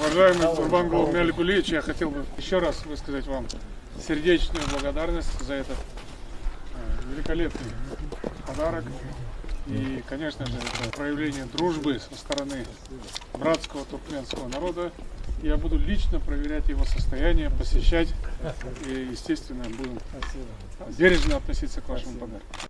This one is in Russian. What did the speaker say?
Уважаемый Курбангул Мяликулич, я хотел бы еще раз высказать вам сердечную благодарность за этот э, великолепный подарок. И, конечно же, это проявление дружбы со стороны братского туркменского народа. Я буду лично проверять его состояние, посещать и, естественно, будем бережно относиться к вашему подарку.